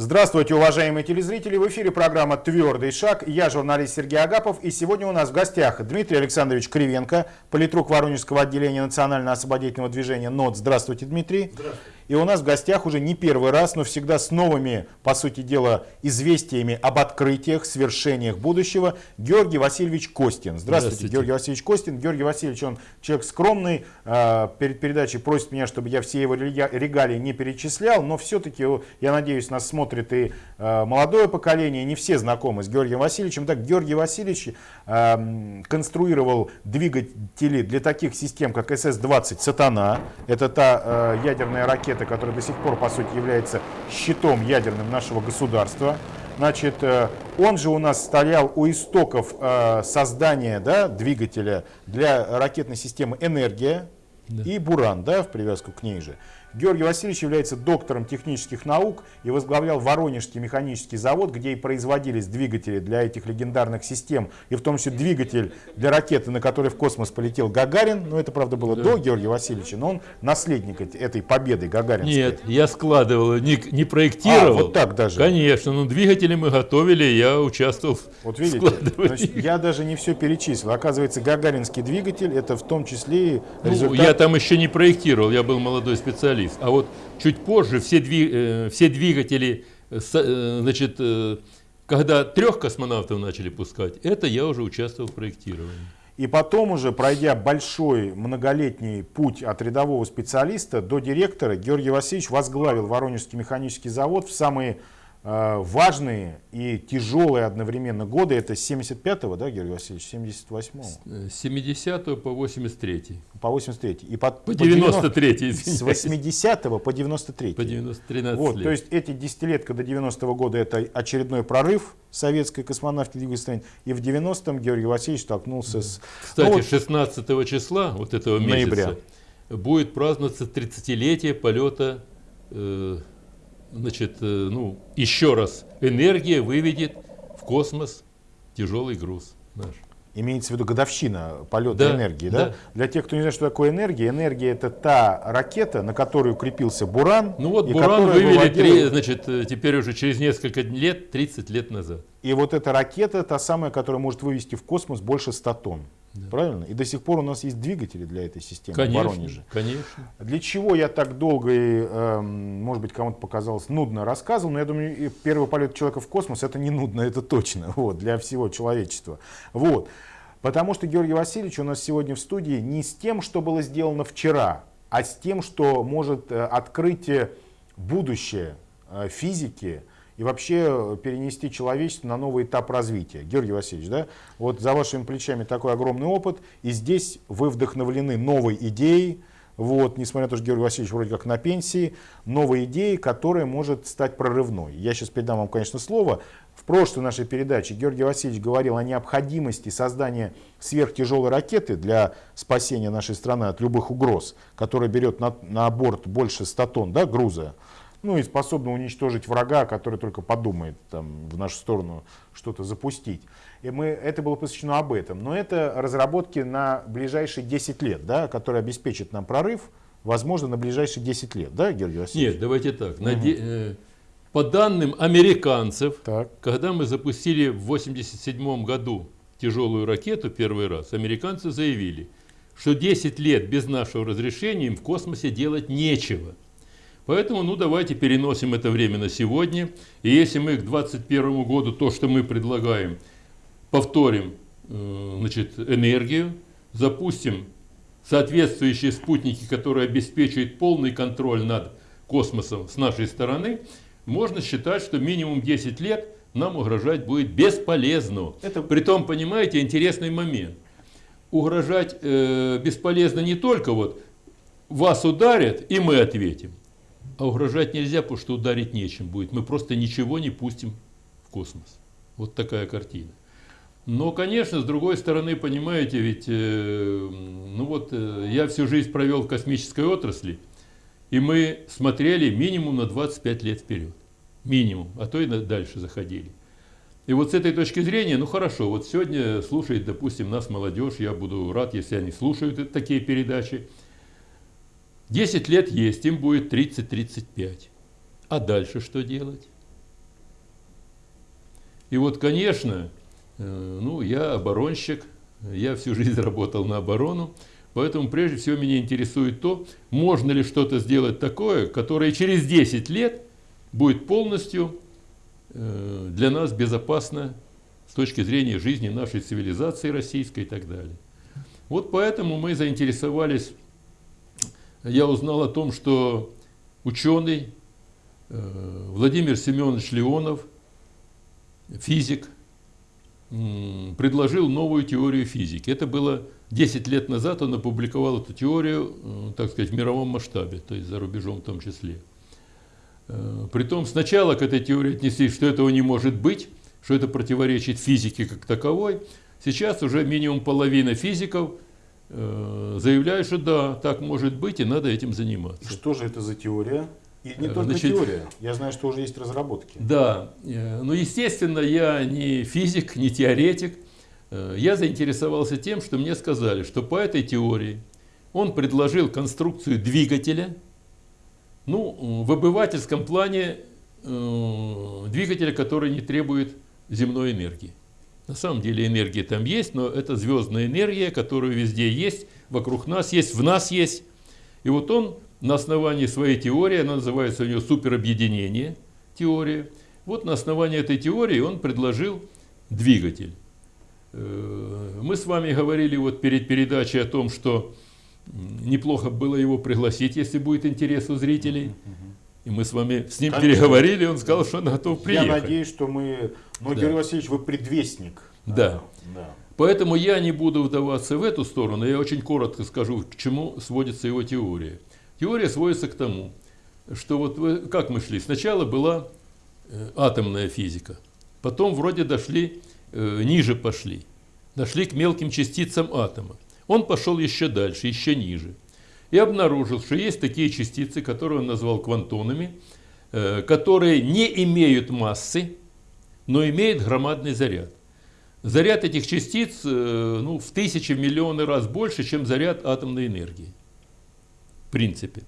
Здравствуйте, уважаемые телезрители! В эфире программа «Твердый шаг». Я журналист Сергей Агапов. И сегодня у нас в гостях Дмитрий Александрович Кривенко, политрук Воронежского отделения Национального освободительного движения НОД. Здравствуйте, Дмитрий. Здравствуйте. И у нас в гостях уже не первый раз, но всегда с новыми, по сути дела, известиями об открытиях, свершениях будущего Георгий Васильевич Костин. Здравствуйте, Здравствуйте. Георгий Васильевич Костин. Георгий Васильевич, он человек скромный. А, Перед передачей просит меня, чтобы я все его рега- регалии не перечислял, но все-таки, я надеюсь, нас смотрит и а, молодое поколение, не все знакомы с Георгием Васильевичем. Так, Георгий Васильевич а, м, конструировал двигатели для таких систем, как СС-20 «Сатана». Это та а, ядерная ракета, которая до сих пор, по сути, является щитом ядерным нашего государства. Значит, э, он же у нас стоял у истоков э, создания да, двигателя для ракетной системы «Энергия» и «Буран», да, в привязку к ней же. Георгий Васильевич является доктором технических наук и возглавлял Воронежский механический завод, где и производились двигатели для этих легендарных систем, и в том числе двигатель для ракеты, на которой в космос полетел Гагарин. Но это, правда, было до Георгия Васильевича, но он наследник эт- этой победы гагаринской. Нет, я складывал, не, не проектировал. А, вот так даже. Конечно, но двигатели мы готовили, я участвовал в Вот видите, значит, я даже не все перечислил. Оказывается, гагаринский двигатель это в том числе и Ну, результат... я там еще не проектировал, я был молодой специалист. А вот чуть позже все, дви- э, все двигатели, э, э, значит, э, когда трех космонавтов начали пускать, это я уже участвовал в проектировании. И потом уже, пройдя большой многолетний путь от рядового специалиста до директора, Георгий Васильевич возглавил Воронежский механический завод в самые важные и тяжелые одновременно годы. Это с 75-го, да, Георгий Васильевич, 78-го, Э, С 70 по 83 по 83 И по, По 90 93 С извиняюсь. 80 по 93 По 90, 13 Вот, лет. то есть эти десятилетка до 90-го года это очередной прорыв советской космонавтики двигателя. И в 90-м Георгий Васильевич столкнулся с... Кстати, Ну, вот 16 числа вот этого месяца Ноября. будет праздноваться 30-летие полета, э, значит, э, ну, еще раз, энергия выведет в космос тяжелый груз наш. Имеется в виду годовщина полета Да, энергии. Да? да. Для тех, кто не знает, что такое энергия, энергия это та ракета, на которую крепился Буран. Ну вот и Буран вывели, выводила- значит, э, теперь уже через несколько лет, 30 лет назад. И вот эта ракета, та самая, которая может вывести в космос больше 100 тонн. Правильно? И до сих пор у нас есть двигатели для этой системы в Конечно, Воронеже. конечно. Для чего я так долго и, эм, может быть, кому-то показалось нудно рассказывал, но я думаю, первый полет человека в космос это не нудно, это точно, вот, для всего человечества. Вот. Потому что Георгий Васильевич у нас сегодня в студии не с тем, что было сделано вчера, а с тем, что может э, открыть будущее э, физики и вообще э, перенести человечество на новый этап развития. Георгий Васильевич, да, вот за вашими плечами такой огромный опыт, и здесь вы вдохновлены новой идеей, вот, несмотря на то, что Георгий Васильевич вроде как на пенсии, новой идеей, которая может стать прорывной. Я сейчас передам вам, конечно, слово. В прошлой нашей передаче Георгий Васильевич говорил о необходимости создания сверхтяжелой ракеты для спасения нашей страны от любых угроз, которая берет на, на борт больше 100 тонн да, груза, ну и способна уничтожить врага, который только подумает там, в нашу сторону что-то запустить. И мы, это было посвящено об этом. Но это разработки на ближайшие 10 лет, да, которые обеспечат нам прорыв, возможно, на ближайшие 10 лет, да, Георгий Васильевич? Нет, давайте так. на де- э, по данным американцев, Так. когда мы запустили в 1987 году тяжелую ракету первый раз, американцы заявили, что 10 лет без нашего разрешения им в космосе делать нечего. Поэтому, ну, давайте переносим это время на сегодня. И если мы к 2021 году то, что мы предлагаем, повторим э, значит, энергию, запустим соответствующие спутники, которые обеспечивают полный контроль над космосом с нашей стороны, можно считать, что минимум 10 лет нам угрожать будет бесполезно. Это- Притом, понимаете, интересный момент. Угрожать э, бесполезно не только вот вас ударят, и мы ответим. А угрожать нельзя, потому что ударить нечем будет. Мы просто ничего не пустим в космос. Вот такая картина. Но, конечно, с другой стороны, понимаете, ведь э, ну вот, э, я всю жизнь провел в космической отрасли, и мы смотрели минимум на 25 лет вперед. Минимум, а то и дальше заходили. И вот с этой точки зрения, ну хорошо, вот сегодня слушает, допустим, нас молодежь, я буду рад, если они слушают такие передачи. 10 лет есть, им будет 30-35. А дальше что делать? И вот, конечно, э, ну, я оборонщик, я всю жизнь работал на оборону, поэтому прежде всего меня интересует то, можно ли что-то сделать такое, которое через 10 лет будет полностью э, для нас безопасно с точки зрения жизни нашей цивилизации российской и так далее. Вот поэтому мы заинтересовались, я узнал о том, что ученый э, Владимир Семенович Леонов, физик, предложил новую теорию физики. Это было 10 лет назад, он опубликовал эту теорию, э, так сказать, в мировом масштабе, то есть за рубежом в том числе. Э, притом сначала к этой теории отнеслись, что этого не может быть, что это противоречит физике как таковой. Сейчас уже минимум половина физиков заявляют, что да, так может быть и надо этим заниматься. Что же это за теория? И не только Значит, теория. Я знаю, что уже есть разработки. Да. Ну, естественно, я не физик, не теоретик. Я заинтересовался тем, что мне сказали, что по этой теории он предложил конструкцию двигателя – ну, в обывательском плане э, двигателя, который не требует земной энергии. На самом деле энергия там есть, но это звездная энергия, которая везде есть, вокруг нас есть, в нас есть. И вот он на основании своей теории, она называется у него суперобъединение теория, вот на основании этой теории он предложил двигатель. Э, мы с вами говорили вот перед передачей о том, что неплохо было его пригласить, если будет интерес у зрителей. И мы с вами с ним Конечно. переговорили, он сказал, что он готов приехать. Я надеюсь, что мы... Ну, да. Георгий Васильевич, вы предвестник. Да. да. Поэтому я не буду вдаваться в эту сторону, я очень коротко скажу, к чему сводится его теория. Теория сводится к тому, что вот вы, как мы шли, сначала была э, атомная физика, потом вроде дошли, э, ниже пошли, дошли к мелким частицам атома. Он пошел еще дальше, еще ниже. И обнаружил, что есть такие частицы, которые он назвал квантонами, э, которые не имеют массы, но имеют громадный заряд. Заряд этих частиц э, ну, в тысячи, миллионы раз больше, чем заряд атомной энергии. В принципе.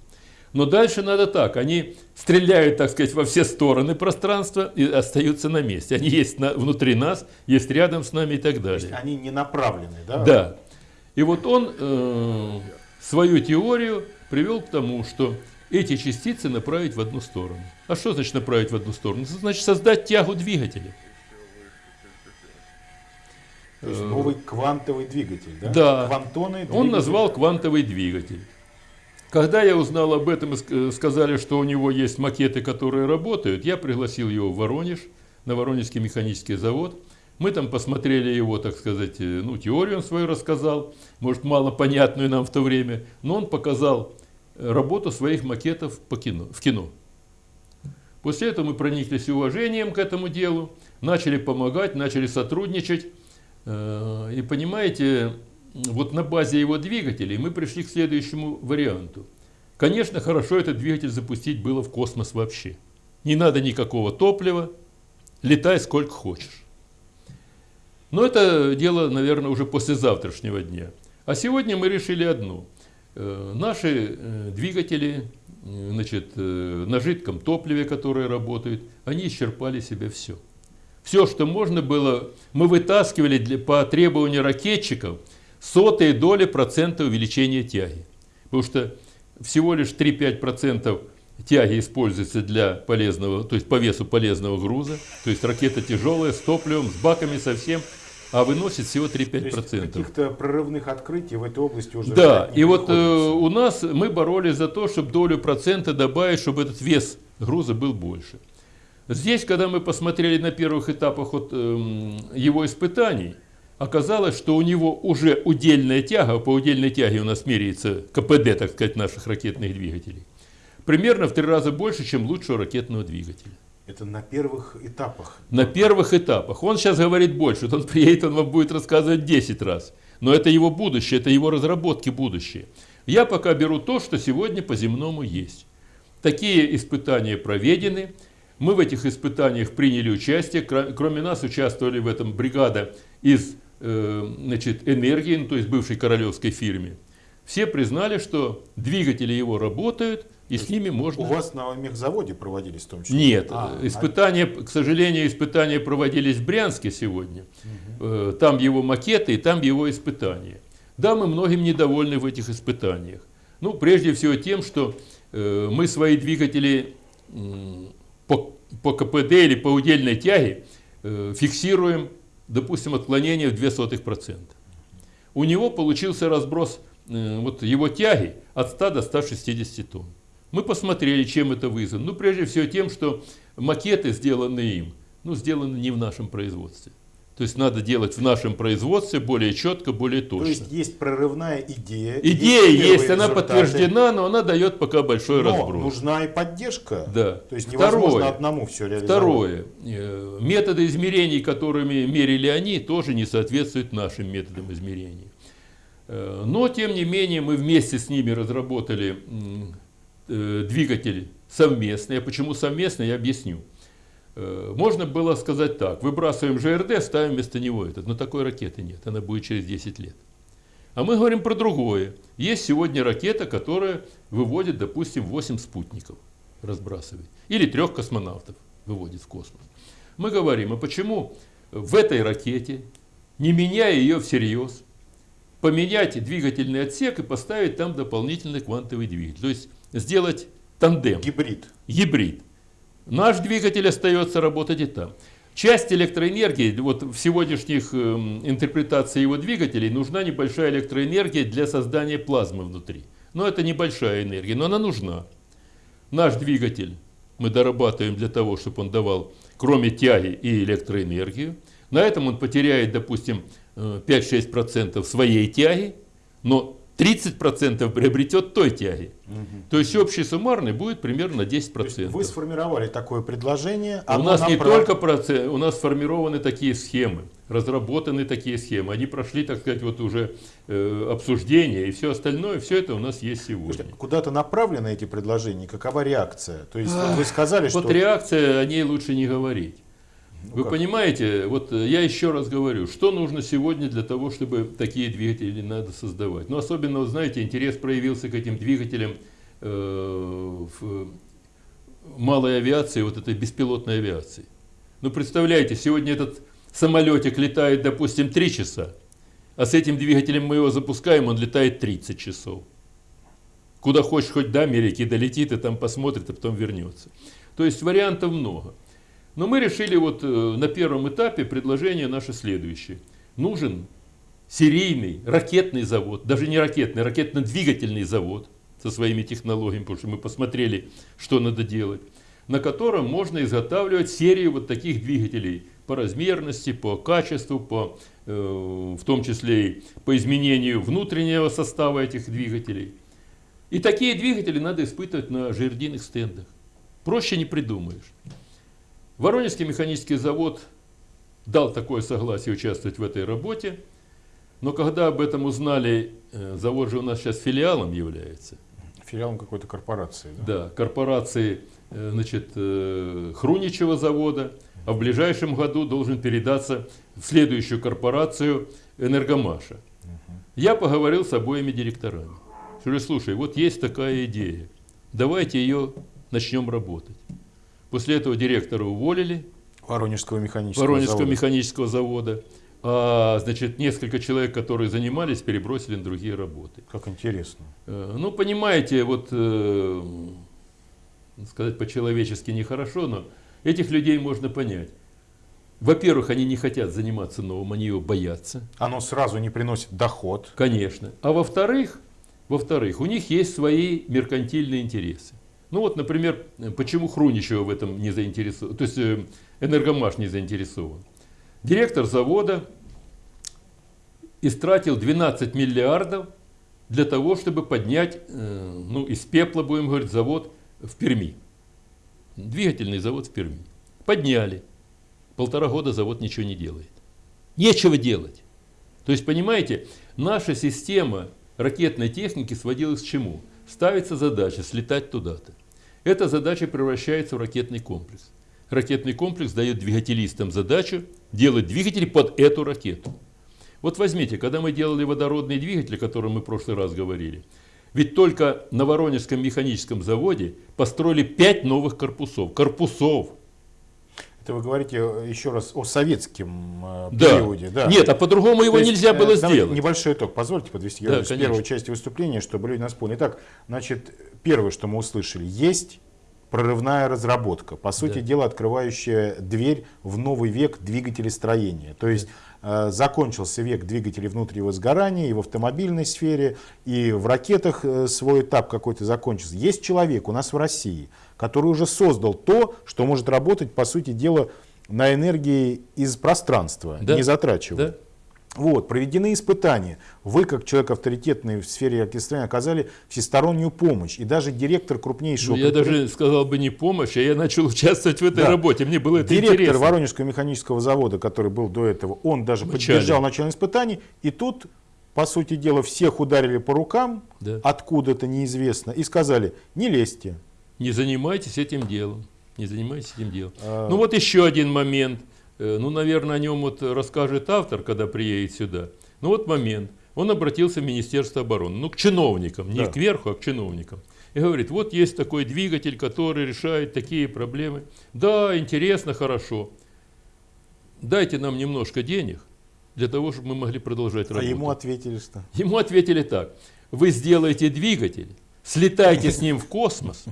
Но дальше надо так. Они стреляют, так сказать, во все стороны пространства и остаются на месте. Они есть на, внутри нас, есть рядом с нами и так далее. То есть они не направлены, да? Да. И вот он э, свою теорию привел к тому, что эти частицы направить в одну сторону. А что значит направить в одну сторону? Это значит создать тягу двигателя. То есть новый квантовый двигатель, да? Да. Квантоны, двигатель. Он назвал квантовый двигатель. Когда я узнал об этом и сказали, что у него есть макеты, которые работают, я пригласил его в Воронеж, на Воронежский механический завод. Мы там посмотрели его, так сказать, э, ну, теорию он свою рассказал, может, мало понятную нам в то время, но он показал э, работу своих макетов по кино, в кино. После этого мы прониклись уважением к этому делу, начали помогать, начали сотрудничать. Э, и понимаете, вот на базе его двигателей мы пришли к следующему варианту. Конечно, хорошо этот двигатель запустить было в космос вообще. Не надо никакого топлива, летай сколько хочешь. Но это дело, наверное, уже после завтрашнего дня. А сегодня мы решили одно. Э, наши э, двигатели э, значит, на жидком топливе, которые работают, они исчерпали себе все. Все, что можно было, мы вытаскивали для, по требованию ракетчиков сотые доли процента увеличения тяги. Потому что всего лишь 3-5% тяги используется для полезного, то есть по весу полезного груза. То есть ракета тяжелая, с топливом, с баками совсем а выносит всего 3-5%. Каких-то прорывных открытий в этой области уже Да, и вот э, у нас мы боролись за то, чтобы долю процента добавить, чтобы этот вес груза был больше. Здесь, когда мы посмотрели на первых этапах вот, э, его испытаний, оказалось, что у него уже удельная тяга, по удельной тяге у нас меряется КПД, так сказать, наших ракетных двигателей, примерно в три раза больше, чем лучшего ракетного двигателя. Это на первых этапах. На первых этапах. Он сейчас говорит больше. Он приедет, он вам будет рассказывать 10 раз. Но это его будущее, это его разработки будущее. Я пока беру то, что сегодня по земному есть. Такие испытания проведены. Мы в этих испытаниях приняли участие. Кроме нас участвовали в этом бригада из э, значит, энергии, ну, то есть бывшей королевской фирме. Все признали, что двигатели его работают, и с ними можно... У вас на мехзаводе проводились в том числе? Нет, а, испытания, к сожалению, испытания проводились в Брянске сегодня. Угу. Там его макеты и там его испытания. Да, мы многим недовольны в этих испытаниях. Ну, прежде всего тем, что э, мы свои двигатели э, по, по КПД или по удельной тяге э, фиксируем, допустим, отклонение в 0,02%. У него получился разброс э, вот его тяги от 100 до 160 тонн. Мы посмотрели, чем это вызвано. Ну, прежде всего тем, что макеты, сделанные им, ну, сделаны не в нашем производстве. То есть надо делать в нашем производстве более четко, более точно. То есть есть прорывная идея. Идея есть, есть она подтверждена, но она дает пока большой но разброс. нужна и поддержка. Да. То есть невозможно Второе, одному все реализовать. Второе. Э, методы измерений, которыми мерили они, тоже не соответствуют нашим методам измерений. Э, но, тем не менее, мы вместе с ними разработали э, двигатель совместный. А почему совместный, я объясню. Э, можно было сказать так, выбрасываем ЖРД, ставим вместо него этот. Но такой ракеты нет, она будет через 10 лет. А мы говорим про другое. Есть сегодня ракета, которая выводит, допустим, 8 спутников, разбрасывает. Или трех космонавтов выводит в космос. Мы говорим, а почему в этой ракете, не меняя ее всерьез, поменять двигательный отсек и поставить там дополнительный квантовый двигатель. То есть сделать тандем. Гибрид. Гибрид. Наш двигатель остается работать и там. Часть электроэнергии, вот в сегодняшних э, интерпретациях его двигателей, нужна небольшая электроэнергия для создания плазмы внутри. Но это небольшая энергия, но она нужна. Наш двигатель мы дорабатываем для того, чтобы он давал, кроме тяги, и электроэнергию. На этом он потеряет, допустим, 5-6% э, своей тяги, но 30% приобретет той тяги. Угу. То есть общий суммарный будет примерно 10%. Вы сформировали такое предложение. У нас не прав... только процесс, у нас сформированы такие схемы, разработаны такие схемы. Они прошли, так сказать, вот уже э, обсуждение и все остальное, все это у нас есть сегодня. Куда-то направлены эти предложения, какова реакция? То есть вы сказали, вот что... Вот реакция, о ней лучше не говорить. Ну, Вы как? понимаете, вот э, я еще раз говорю, что нужно сегодня для того, чтобы такие двигатели надо создавать. Но особенно, вот знаете, интерес проявился к этим двигателям э, в малой авиации, вот этой беспилотной авиации. Ну, представляете, сегодня этот самолетик летает, допустим, 3 часа, а с этим двигателем мы его запускаем, он летает 30 часов. Куда хочешь, хоть до Америки долетит, и там посмотрит, а потом вернется. То есть вариантов много. Но мы решили вот э, на первом этапе предложение наше следующее. Нужен серийный ракетный завод, даже не ракетный, ракетно-двигательный завод со своими технологиями, потому что мы посмотрели, что надо делать, на котором можно изготавливать серию вот таких двигателей по размерности, по качеству, по, э, в том числе и по изменению внутреннего состава этих двигателей. И такие двигатели надо испытывать на жердиных стендах. Проще не придумаешь. Воронежский механический завод дал такое согласие участвовать в этой работе, но когда об этом узнали, э, завод же у нас сейчас филиалом является. Филиалом какой-то корпорации, да? Да, корпорации э, значит, э, Хруничева завода, а в ближайшем году должен передаться в следующую корпорацию Энергомаша. Угу. Я поговорил с обоими директорами. Говорю, слушай, вот есть такая идея, давайте ее начнем работать. После этого директора уволили. Воронежского механического Воронежского завода. механического завода. А, значит, несколько человек, которые занимались, перебросили на другие работы. Как интересно. Э, ну, понимаете, вот э, сказать по-человечески нехорошо, но этих людей можно понять. Во-первых, они не хотят заниматься новым, они его боятся. Оно сразу не приносит доход. Конечно. А во-вторых, во-вторых, у них есть свои меркантильные интересы. Ну вот, например, почему Хруничева в этом не заинтересован, то есть э, Энергомаш не заинтересован. Директор завода истратил 12 миллиардов для того, чтобы поднять, э, ну, из пепла, будем говорить, завод в Перми. Двигательный завод в Перми. Подняли. Полтора года завод ничего не делает. Нечего делать. То есть, понимаете, наша система ракетной техники сводилась к чему? Ставится задача слетать туда-то. Эта задача превращается в ракетный комплекс. Ракетный комплекс дает двигателистам задачу делать двигатели под эту ракету. Вот возьмите, когда мы делали водородный двигатель, о котором мы в прошлый раз говорили, ведь только на Воронежском механическом заводе построили 5 новых корпусов. Корпусов. Это вы говорите э, еще раз о советском э, Да. периоде. Да. Нет, а по-другому его есть, нельзя э, было давайте сделать. Небольшой итог, позвольте подвести Да, с первой части выступления, чтобы люди нас поняли. Итак, значит, первое, что мы услышали, есть прорывная разработка, по сути Да. дела, открывающая дверь в новый век двигателестроения. То есть э, закончился век двигателей внутреннего сгорания и в автомобильной сфере, и в ракетах э, свой этап какой-то закончился. Есть человек у нас в России, который уже создал то, что может работать, по сути дела, на энергии из пространства, Да. не затрачивая. Да? Вот, проведены испытания. Вы, как человек авторитетный в сфере оркестрования, оказали всестороннюю помощь. И даже директор крупнейшего... Ну, я даже сказал бы не помощь, а я начал участвовать в этой Да. работе. Мне было это Директор интересно. Воронежского механического завода, который был до этого, он даже В начале. поддержал начало испытаний. И тут, по сути дела, всех ударили по рукам, Да. откуда-то неизвестно, и сказали, не лезьте. Не занимайтесь этим делом. Не занимайтесь этим делом. А. Ну вот еще один момент. Э, Ну, наверное, о нем вот расскажет автор, когда приедет сюда. Ну вот момент. Он обратился в Министерство обороны. Ну, к чиновникам, не Да. кверху, а к чиновникам. И говорит, вот есть такой двигатель, который решает такие проблемы. Да, интересно, хорошо. Дайте нам немножко денег для того, чтобы мы могли продолжать А работу. ему ответили, что... Ему ответили так. Вы сделаете двигатель, слетайте с ним в космос,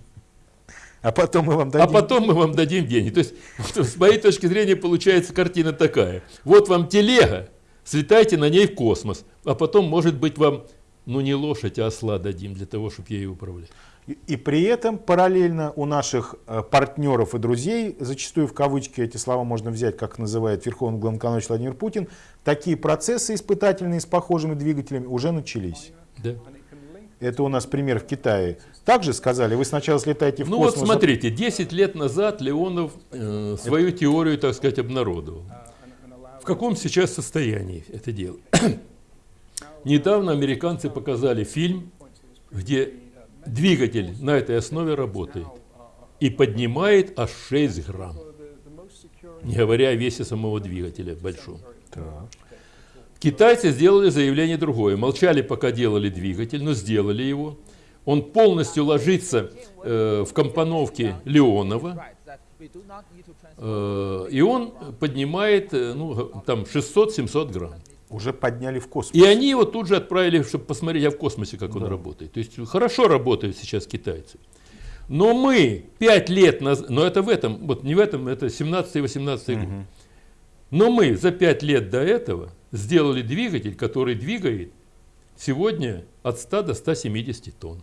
А потом мы вам а дадим... потом мы вам дадим деньги. То есть, с моей точки зрения, получается картина такая. Вот вам телега, слетайте на ней в космос, а потом, может быть, вам, ну не лошадь, а осла дадим для того, чтобы ею управлять. И, и при этом параллельно у наших э, партнеров и друзей, зачастую в кавычки эти слова можно взять, как называет Верховный Главнокомандующий Владимир Путин, такие процессы испытательные с похожими двигателями уже начались. Да. Это у нас пример в Китае. Также сказали, вы сначала слетаете в Ну вот космос. смотрите, 10 лет назад Леонов э, свою теорию, так сказать, обнародовал. В каком сейчас состоянии это дело? Недавно американцы показали фильм, где двигатель на этой основе работает и поднимает аж 6 грамм, не говоря о весе самого двигателя большом. Так. Китайцы сделали заявление другое. Молчали, пока делали двигатель, но сделали его. Он полностью ложится э, в компоновке Леонова, э, и он поднимает э, ну, там 600-700 грамм. Уже подняли в космос. И они его тут же отправили, чтобы посмотреть, а в космосе как он работает. То есть хорошо работают сейчас китайцы. Но мы 5 лет назад, но это в этом, вот не в этом, это 17-18 год. Но мы за 5 лет до этого сделали двигатель, который двигает сегодня от 100 до 170 тонн.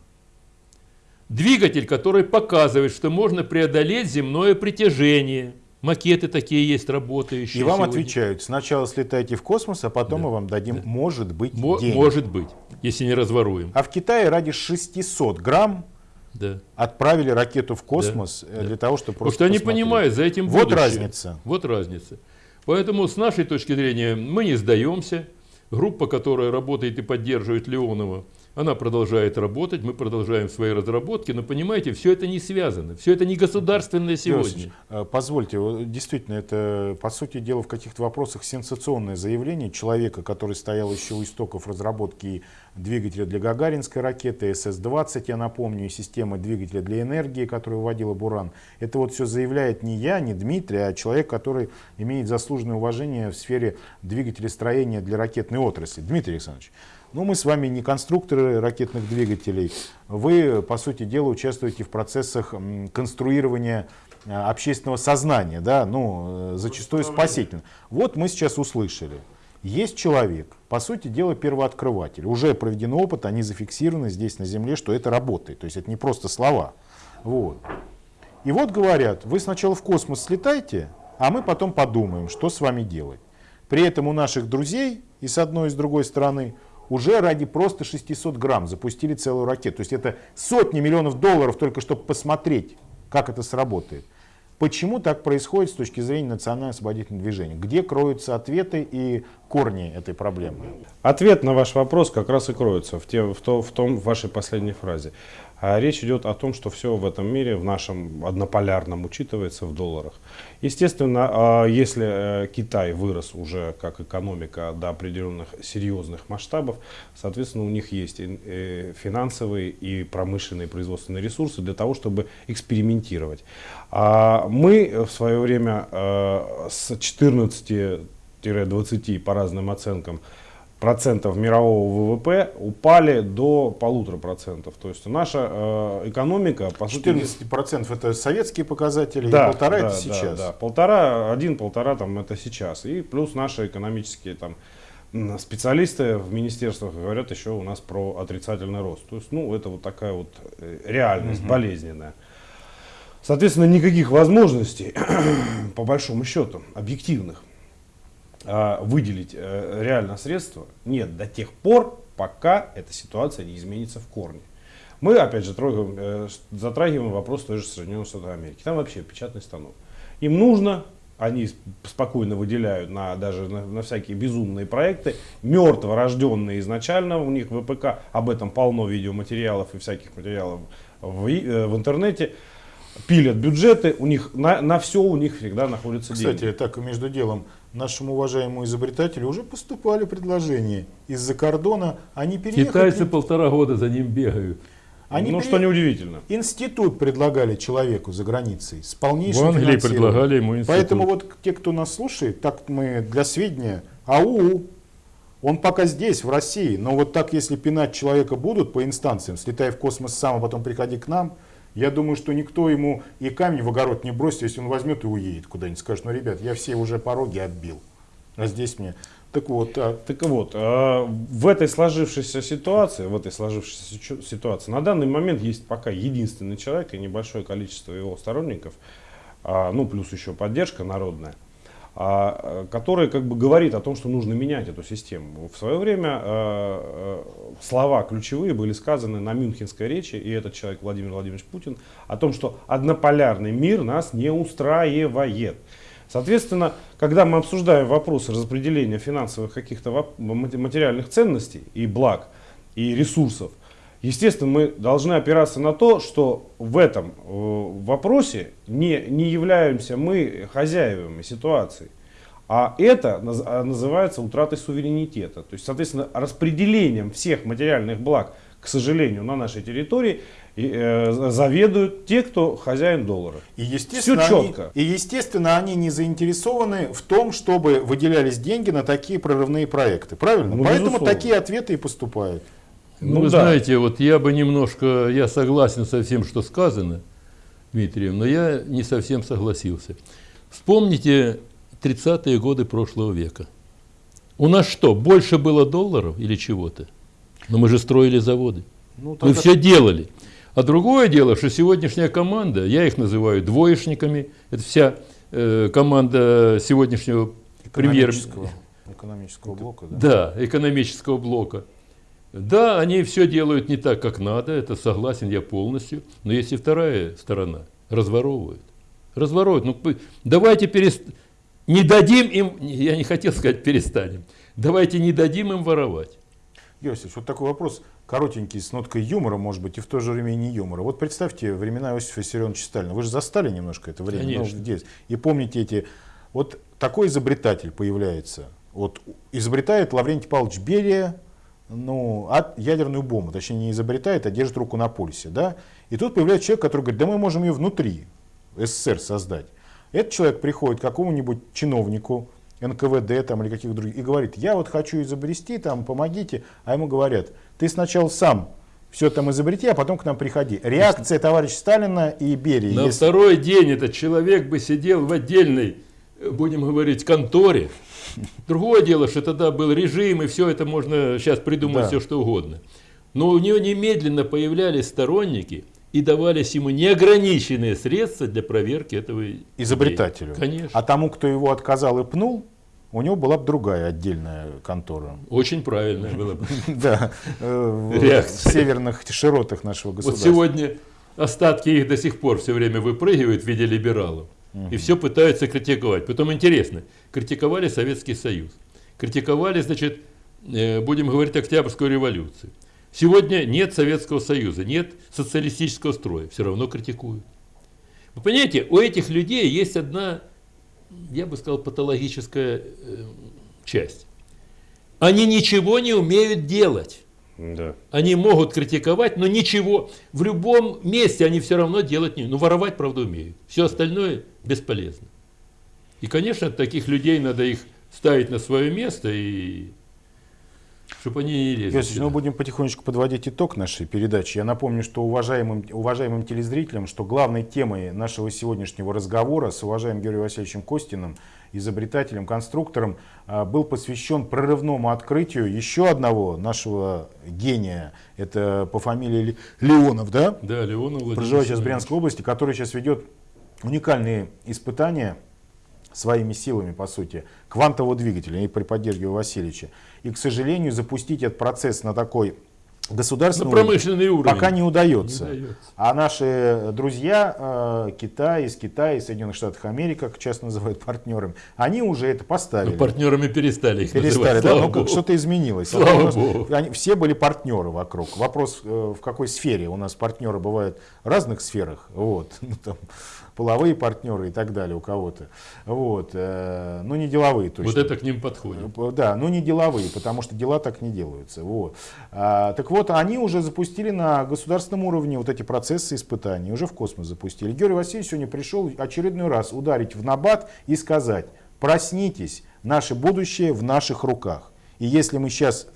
Двигатель, который показывает, что можно преодолеть земное притяжение. Макеты такие есть работающие. И вам сегодня. отвечают, сначала слетайте в космос, а потом мы вам дадим, может быть, Мо- денег. может быть, если не разворуем. А в Китае ради 600 грамм Да. отправили ракету в космос э, да. для того, чтобы Потому просто что они посмотреть. понимают, за этим Вот будущее. разница. Вот разница. Поэтому с нашей точки зрения мы не сдаемся. Группа, которая работает и поддерживает Леонова, она продолжает работать, мы продолжаем свои разработки, но понимаете, все это не связано, все это не государственное сегодня. Васильевич, э, Позвольте, действительно, это, по сути дела, в каких-то вопросах сенсационное заявление человека, который стоял еще у истоков разработки двигателя для гагаринской ракеты, СС-20, я напомню, и системы двигателя для энергии, которую вводила Буран. Это вот все заявляет не я, не Дмитрий, а человек, который имеет заслуженное уважение в сфере двигателестроения для ракетной отрасли. Дмитрий Александрович, ну, мы с вами не конструкторы ракетных двигателей. Вы, по сути дела, участвуете в процессах конструирования э, общественного сознания, да, ну, э, зачастую спасительно. Вот мы сейчас услышали. Есть человек, по сути дела, первооткрыватель. Уже проведен опыт, они зафиксированы здесь на Земле, что это работает. То есть это не просто слова. Вот. И вот говорят, вы сначала в космос слетайте, а мы потом подумаем, что с вами делать. При этом у наших друзей и с одной и с другой стороны уже ради просто 600 грамм запустили целую ракету. То есть это сотни миллионов долларов только чтобы посмотреть, как это сработает. Почему так происходит с точки зрения национально-освободительного движения? Где кроются ответы и корни этой проблемы. Ответ на ваш вопрос как раз и кроется в, те, в, то, в том в вашей последней фразе. А речь идет о том, что все в этом мире, в нашем однополярном, учитывается в долларах. Естественно, а, если э, Китай вырос уже как экономика до определенных серьезных масштабов, соответственно, у них есть и финансовые и промышленные производственные ресурсы для того, чтобы экспериментировать. А мы в свое время с 14 15-20 по разным оценкам процентов мирового ВВП упали до полутора процентов. То есть наша э, экономика... По 14 процентов это советские показатели, да, и полтора да, это сейчас. Да. полтора, один, полтора там это сейчас. И плюс наши экономические там специалисты в министерствах говорят еще у нас про отрицательный рост. То есть, ну, это вот такая вот э, реальность угу. болезненная. Соответственно, никаких возможностей, по большому счету, объективных выделить э, реально средства нет до тех пор, пока эта ситуация не изменится в корне. Мы, опять же, трогаем, э, затрагиваем вопрос той же Соединенных Штатов Америки. Там вообще печатный станок. Им нужно, они спокойно выделяют на, даже на, на всякие безумные проекты, мертво рожденные изначально, у них ВПК, об этом полно видеоматериалов и всяких материалов в, э, в интернете, пилят бюджеты, у них на, на все у них всегда находятся Кстати, деньги. Кстати, так между делом, нашему уважаемому изобретателю уже поступали предложения из-за кордона, они переехали... Китайцы полтора года за ним бегают. Они ну, пере... что неудивительно. Институт предлагали человеку за границей с полнейшим В Англии предлагали ему институт. Поэтому вот те, кто нас слушает, так мы для сведения, АУ, он пока здесь, в России, но вот так, если пинать человека будут по инстанциям, слетай в космос сам, а потом приходи к нам, я думаю, что никто ему и камень в огород не бросит, если он возьмет и уедет куда-нибудь. Скажет, ну, ребят, я все уже пороги отбил. А здесь мне... Так вот, а... так вот а в этой сложившейся ситуации, в этой сложившейся ситуации, на данный момент есть пока единственный человек и небольшое количество его сторонников, а, ну плюс еще поддержка народная, который как бы говорит о том, что нужно менять эту систему. В свое время а, слова ключевые были сказаны на Мюнхенской речи, и этот человек Владимир Владимирович Путин, о том, что однополярный мир нас не устраивает. Соответственно, когда мы обсуждаем вопросы распределения финансовых каких-то материальных ценностей и благ, и ресурсов, естественно, мы должны опираться на то, что в этом э, вопросе не, не являемся мы хозяевами ситуации. А это а, называется утратой суверенитета. То есть, соответственно, распределением всех материальных благ, к сожалению, на нашей территории э, заведуют те, кто хозяин доллара. И естественно, Все четко. Они, и естественно, они не заинтересованы в том, чтобы выделялись деньги на такие прорывные проекты. Правильно? Ну, Поэтому безусловно. такие ответы и поступают. Ну, вы да. знаете, вот я бы немножко, я согласен со всем, что сказано, Дмитриев, но я не совсем согласился. Вспомните 30-е годы прошлого века. У нас что, больше было долларов или чего-то? Но мы же строили заводы. Ну, мы все делали. А другое дело, что сегодняшняя команда, я их называю двоечниками, это вся э, команда сегодняшнего премьер... Экономического блока, да? Да, экономического блока. Да, они все делают не так, как надо, это согласен я полностью, но есть и вторая сторона, разворовывают. Разворовывают. Ну, давайте перестанем не дадим им, я не хотел сказать перестанем, давайте не дадим им воровать. Иосиф, вот такой вопрос, коротенький, с ноткой юмора, может быть, и в то же время не юмора. Вот представьте времена Иосифа Виссарионовича Сталина. Вы же застали немножко это время. Конечно. Ну, и помните эти... Вот такой изобретатель появляется. Вот изобретает Лаврентий Павлович Берия, ну, от ядерную бомбу, точнее не изобретает, а держит руку на пульсе, да, и тут появляется человек, который говорит, да мы можем ее внутри СССР создать. Этот человек приходит к какому-нибудь чиновнику, НКВД там, или каких других, и говорит, я вот хочу изобрести, там, помогите. А ему говорят, ты сначала сам все там изобрети, а потом к нам приходи. Реакция товарища Сталина и Берии. На если... второй день этот человек бы сидел в отдельной, будем говорить, конторе. Другое дело, что тогда был режим, и все это можно сейчас придумать да. все, что угодно. Но у него немедленно появлялись сторонники – и давались ему неограниченные средства для проверки этого изобретателю. Идеи. Конечно. А тому, кто его отказал и пнул, у него была бы другая отдельная контора. Очень правильная была бы. Да, э, в северных широтах нашего государства. Вот сегодня остатки их до сих пор все время выпрыгивают в виде либералов. И все пытаются критиковать. Потом интересно, критиковали Советский Союз. критиковали, значит, э, будем говорить, Октябрьскую революцию. Сегодня нет Советского Союза, нет социалистического строя, все равно критикуют. Вы понимаете, у этих людей есть одна, я бы сказал, патологическая э, часть. Они ничего не умеют делать. Да. Они могут критиковать, но ничего. В любом месте они все равно делать не умеют. Ну, воровать, правда, умеют. Все остальное бесполезно. И, конечно, таких людей надо их ставить на свое место и чтобы они не лезли. Иосиф, ну будем потихонечку подводить итог нашей передачи. Я напомню, что уважаемым, уважаемым телезрителям, что главной темой нашего сегодняшнего разговора с уважаемым Георгием Васильевичем Костиным, изобретателем, конструктором, а, был посвящен прорывному открытию еще одного нашего гения. Это по фамилии Леонов, да? Да, Леонов Владимир Проживает сейчас в. Брянской области, который сейчас ведет уникальные испытания своими силами, по сути, квантового двигателя и при поддержке Васильевича. И, к сожалению, запустить этот процесс на такой государственный уровень промышленный уровень. пока не удается. Не удается. А наши друзья, э, Китай, из Китая, из Соединенных Штатов Америки, как часто называют партнерами, они уже это поставили. Ну, партнерами перестали их Перестали, называть. да, слава ну что-то изменилось. Слава нас- богу. они- все были партнеры вокруг. Вопрос, э, в какой сфере. У нас партнеры бывают в разных сферах. Вот. Ну, там, половые партнеры и так далее у кого-то. Вот. э, Ну, не деловые точно. Вот это к ним подходит. Да, но не деловые, потому что дела так не делаются. Вот. А, так вот, они уже запустили на государственном уровне вот эти процессы испытаний, уже в космос запустили. Георгий Васильевич сегодня пришел очередной раз ударить в набат и сказать, проснитесь, наше будущее в наших руках. И если мы сейчас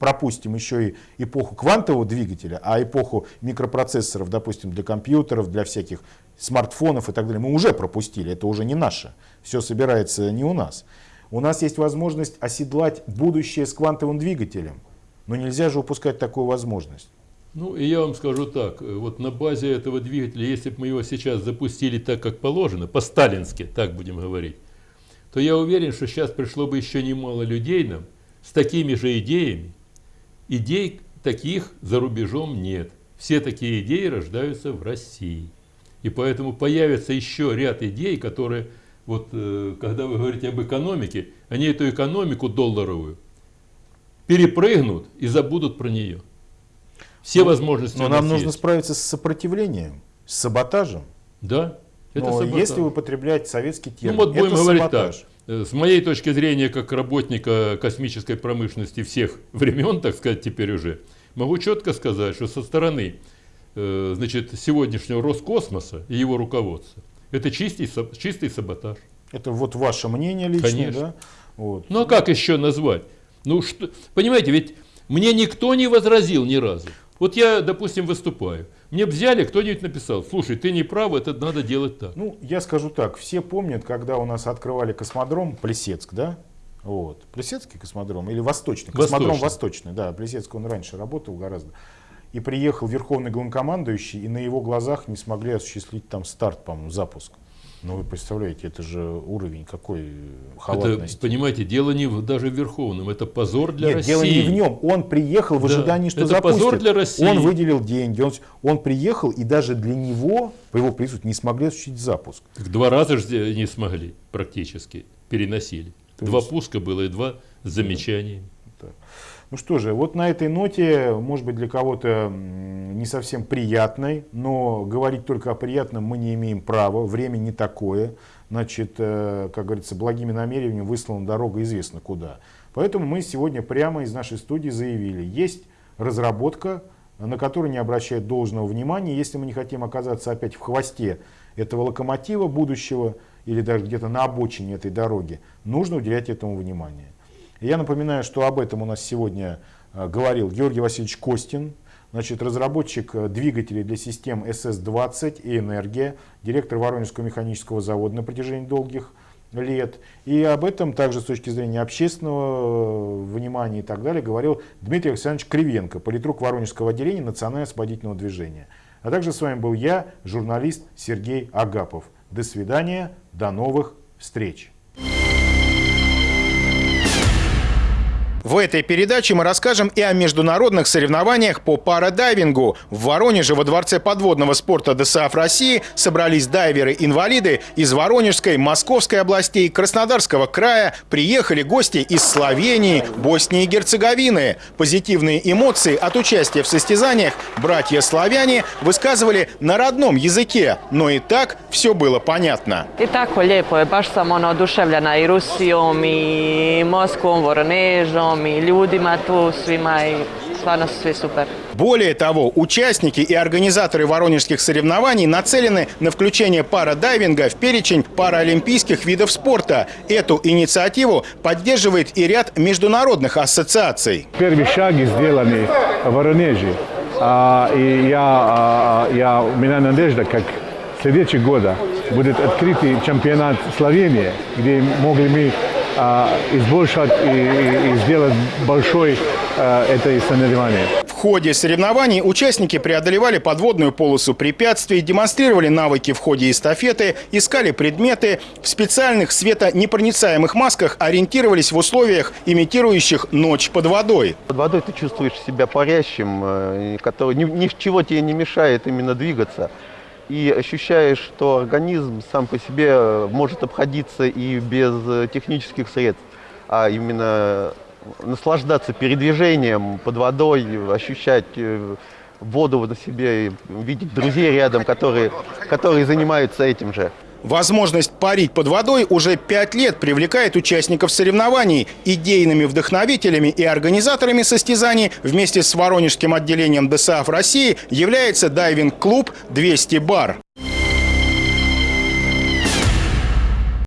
пропустим еще и эпоху квантового двигателя, а эпоху микропроцессоров, допустим, для компьютеров, для всяких смартфонов и так далее, мы уже пропустили, это уже не наше. Все собирается не у нас. У нас есть возможность оседлать будущее с квантовым двигателем, но нельзя же упускать такую возможность. Ну, и я вам скажу так, э, вот на базе этого двигателя, если бы мы его сейчас запустили так, как положено, по-сталински, так будем говорить, то я уверен, что сейчас пришло бы еще немало людей нам с такими же идеями. Идей таких за рубежом нет. Все такие идеи рождаются в России. И поэтому появится еще ряд идей, которые, вот э, когда вы говорите об экономике, они эту экономику долларовую перепрыгнут и забудут про нее. Все возможности Но нам нас нужно есть. справиться с сопротивлением, с саботажем. Да, это Но саботаж. если употреблять советский Ну термин, вот будем это говорить саботаж. так. Э, С моей точки зрения, как работника космической промышленности всех времен, так сказать, теперь уже, могу четко сказать, что со стороны э, значит, сегодняшнего Роскосмоса и его руководства, это чистый, чистый саботаж. Это вот ваше мнение личное, Конечно. да? Вот. Ну а как еще назвать? Ну что, понимаете, ведь мне никто не возразил ни разу. Вот я, допустим, выступаю. Мне взяли, кто-нибудь написал, слушай, ты не прав, это надо делать так. Ну, я скажу так, все помнят, когда у нас открывали космодром Плесецк, да? Вот. Плесецкий космодром или Восточный? Космодром Восточный. Восточный, да. Плесецк он раньше работал гораздо. И приехал верховный главнокомандующий, и на его глазах не смогли осуществить там старт, по-моему, запуск. Ну, вы представляете, это же уровень какой э, Это, халатности. понимаете, дело не в, даже в Верховном, это позор для Нет, России. дело не в нем. Он приехал в Да, ожидании, что это запустят. позор для России. Он выделил деньги, он, он приехал, и даже для него, по его присутствию, не смогли осуществить запуск. Так Два раза же не смогли практически, переносили. То два есть- пуска было и два с замечаниями. Ну что же, вот на этой ноте, может быть для кого-то не совсем приятной, но говорить только о приятном мы не имеем права, время не такое. Значит, э, как говорится, благими намерениями выслана дорога известно куда. Поэтому мы сегодня прямо из нашей студии заявили, есть разработка, на которую не обращают должного внимания. Если мы не хотим оказаться опять в хвосте этого локомотива будущего или даже где-то на обочине этой дороги, нужно уделять этому внимание. Я напоминаю, что об этом у нас сегодня э, говорил Георгий Васильевич Костин, значит, разработчик э, двигателей для систем СС-20 и «Энергия», директор Воронежского механического завода на протяжении долгих лет. И об этом также с точки зрения общественного э, внимания и так далее говорил Дмитрий Александрович Кривенко, политрук Воронежского отделения Национально-освободительного движения. А также с вами был я, журналист Сергей Агапов. До свидания, до новых встреч. В этой передаче мы расскажем и о международных соревнованиях по парадайвингу. В Воронеже во Дворце подводного спорта ДСАФ России собрались дайверы-инвалиды из Воронежской, Московской областей, Краснодарского края. Приехали гости из Словении, Боснии и Герцеговины. Позитивные эмоции от участия в состязаниях братья-славяне высказывали на родном языке. Но и так все было понятно. I tako lijepo je, baš sam ono oduševljena i Rusijom i Moskvom, Voronežom i ljudima tu svima i stvarno su svi super. Более того, участники и организаторы воронежских соревнований нацелены на включение парадайвинга в перечень паралимпийских видов спорта. Эту инициативу поддерживает и ряд международных ассоциаций. Prvi šagi сделаны в Воронеже. А, и я, а, я, у меня надежда, как следующего года будет открытый чемпионат Словении, где могли мы а, избольшать и, и- и сделать большой а, это соревнование. В ходе соревнований участники преодолевали подводную полосу препятствий, демонстрировали навыки в ходе эстафеты, искали предметы, в специальных светонепроницаемых масках ориентировались в условиях, имитирующих ночь под водой. Под водой ты чувствуешь себя парящим, э, который ни, ничего тебе не мешает именно двигаться. И ощущаешь, что организм сам по себе э, может обходиться и без э, технических средств, а именно наслаждаться передвижением под водой, ощущать э, воду на себе, видеть друзей рядом, которые, которые занимаются этим же. Возможность парить под водой уже пять лет привлекает участников соревнований. Идейными вдохновителями и организаторами состязаний вместе с Воронежским отделением ДСАФ России является дайвинг-клуб «200 бар».